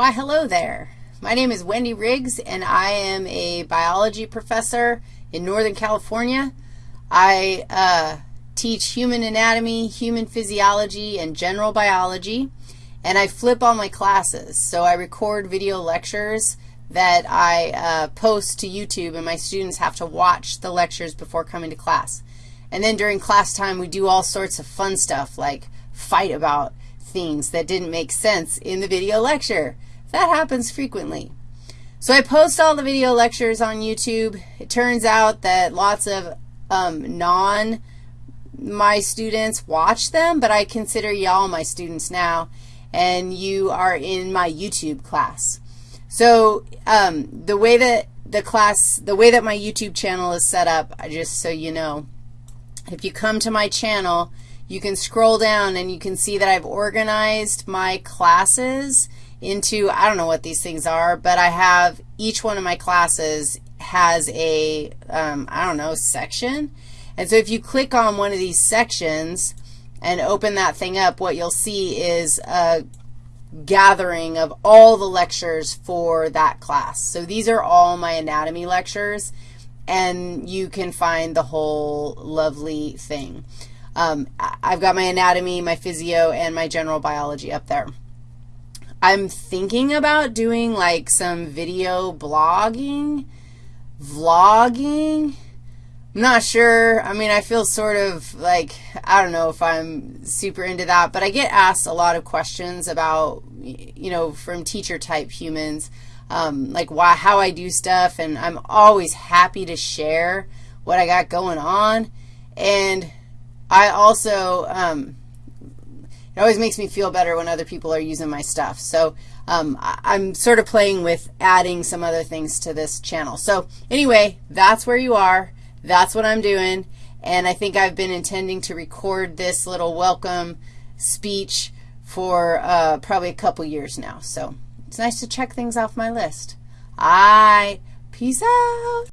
Why, hello there. My name is Wendy Riggs, and I am a biology professor in Northern California. I uh, teach human anatomy, human physiology, and general biology, and I flip all my classes. So I record video lectures that I uh, post to YouTube, and my students have to watch the lectures before coming to class. And then during class time, we do all sorts of fun stuff like fight about things that didn't make sense in the video lecture. That happens frequently. So I post all the video lectures on YouTube. It turns out that lots of um, non my students watch them, but I consider y'all my students now, and you are in my YouTube class. So um, the way that the class, the way that my YouTube channel is set up, just so you know, if you come to my channel, you can scroll down and you can see that I've organized my classes into, I don't know what these things are, but I have each one of my classes has a um, I don't know, section. And so if you click on one of these sections and open that thing up, what you'll see is a gathering of all the lectures for that class. So these are all my anatomy lectures, and you can find the whole lovely thing. Um, I've got my anatomy, my physio, and my general biology up there. I'm thinking about doing like some video blogging, vlogging. I'm not sure. I mean, I feel sort of like, I don't know if I'm super into that, but I get asked a lot of questions about, you know, from teacher-type humans, um, like why, how I do stuff, and I'm always happy to share what I got going on. And I also, um, it always makes me feel better when other people are using my stuff. So um, I'm sort of playing with adding some other things to this channel. So anyway, that's where you are. That's what I'm doing. And I think I've been intending to record this little welcome speech for uh, probably a couple years now. So it's nice to check things off my list. All right. Peace out.